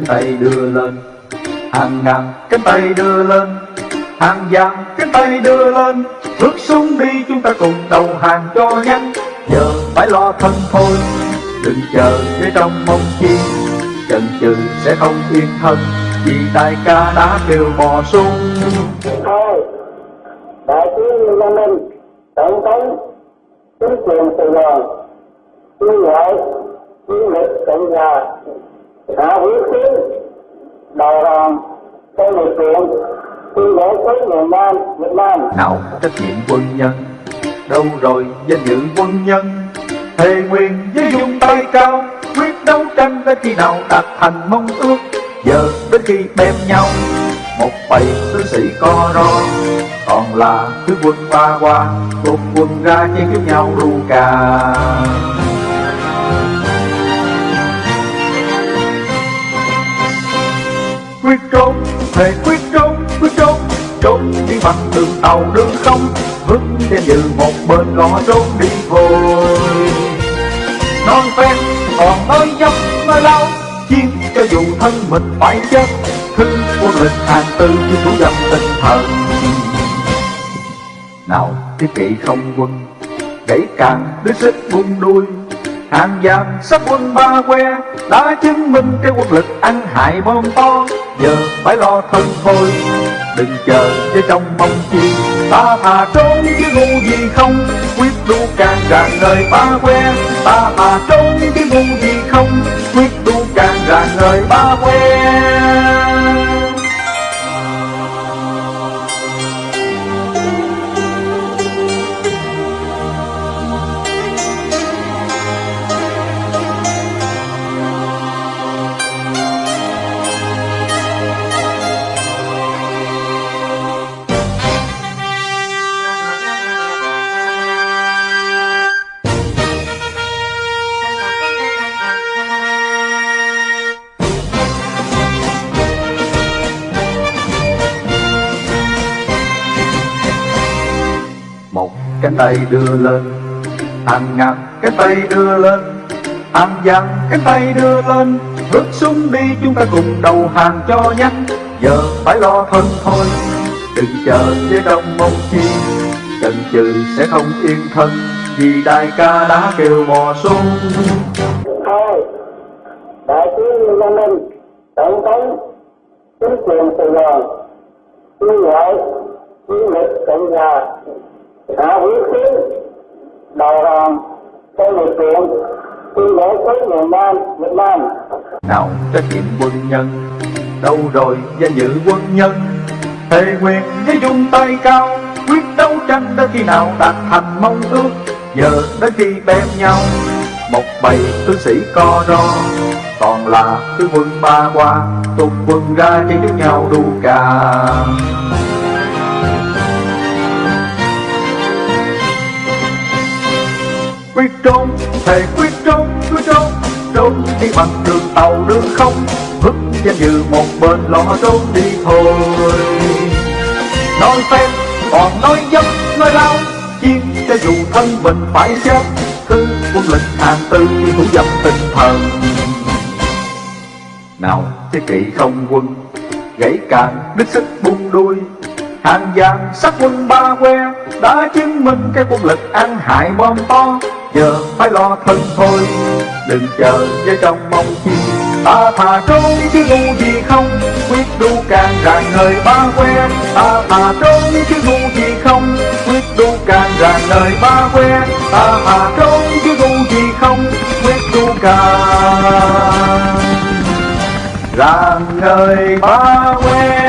cánh tay đưa lên, hàng ngàn cánh tay đưa lên, hàng vàng cánh tay đưa lên. Bước xuống đi, chúng ta cùng đầu hàng cho nhanh. Giờ phải lo thân thôi, đừng chờ để trong mong chi. Chần chừ sẽ không yên thân, vì đại ca đã kêu bò xuống. Thôi đại tướng Lê Minh, tổng thống, chính quyền Sài Gòn tuyên gọi chiến lực cộng hòa hạ huyết tiến đầu hàng trong lực lượng quân đội tới miền Nam, Việt Nam. Nào, trách nhiệm quân nhân. Đâu rồi, danh dự quân nhân? Thề nguyện với dung tay cao, quyết đấu tranh đến khi nào đạt thành mong ước. Giờ đến khi bem nhau, một bầy tướng sĩ co ro. Còn là thứ quân ba qua cùng quân ra chiến chúc nhau ru cà quyết trốn thề quyết trốn quyết trốn. Trốn đi bằng đường tàu, đường không vững trên như một bên gò trốn đi thôi non phen, còn nói dốc nói lao chiến cho dù thân mình phải chết. Thư quân lịch hàng tư như thủ dập tinh thần. Nào, thiết kỵ không quân, gãy càng đứa xích buông đuôi hàng giam sắp quân ba que, đã chứng minh cái quân lực ăn hại bom to. Giờ phải lo thân thôi, đừng chờ với trong mong chi. Ta thà trốn chứ ngu gì không, quyết đu càng ràng đời ba que. Ta thà trốn chứ ngu gì không, quyết đu càng ràng đời ba que. Tay đưa lên. Hàng ngàn cái tay đưa lên. Hàng vạn cái tay đưa lên. Bước xuống đi chúng ta cùng đầu hàng cho nhanh. Giờ phải lo thân thôi. Đừng chờ với đông mong chi. Chần chừ sẽ không yên thân. Vì đại ca đã kêu mò xuống. Thôi đại tướng Lê Minh, tổng thống, chính quyền Sài Gòn tuyên gọi chiến lực cộng hòa đã huyết tiến đầu hàng trong lực lượng tuyên bố tới miền Nam Việt Nam. Nào, trách nhiệm quân nhân, đâu rồi danh dự quân nhân? Thề quyền với dung tay cao, quyết đấu tranh đến khi nào đạt thành mong ước? Giờ đến khi bèm nhau, một bầy tướng sĩ co ro. Còn là tướng quân ba qua tung quân ra chiến chúc nhau đu cà. Quyết trốn thề quyết trốn quyết trốn. Trốn đi bằng đường tàu đường không. Vứt danh dự một bên lo trốn đi thôi. Nói phép còn nói dâm, nói lao. Chiến cho dù thân mình phải chết cứ quân lực hàng tư thủ dập tinh thần. Nào thiết kỵ không quân gãy càng đứt sức buông đuôi. Hàng vàng sắc quân ba que đã chứng minh cái quân lực ăn hại bom to giờ phải lo thân thôi, đừng chờ với trong mong chi. Ta thà trốn chứ ngu gì không, quyết đu càng ràng nơi ba quen. Ta thà trốn chứ ngu gì không, quyết đu càng ràng nơi ba quen. Ta thà trốn chứ ngu gì không, quyết đu càng ràng nơi ba quen.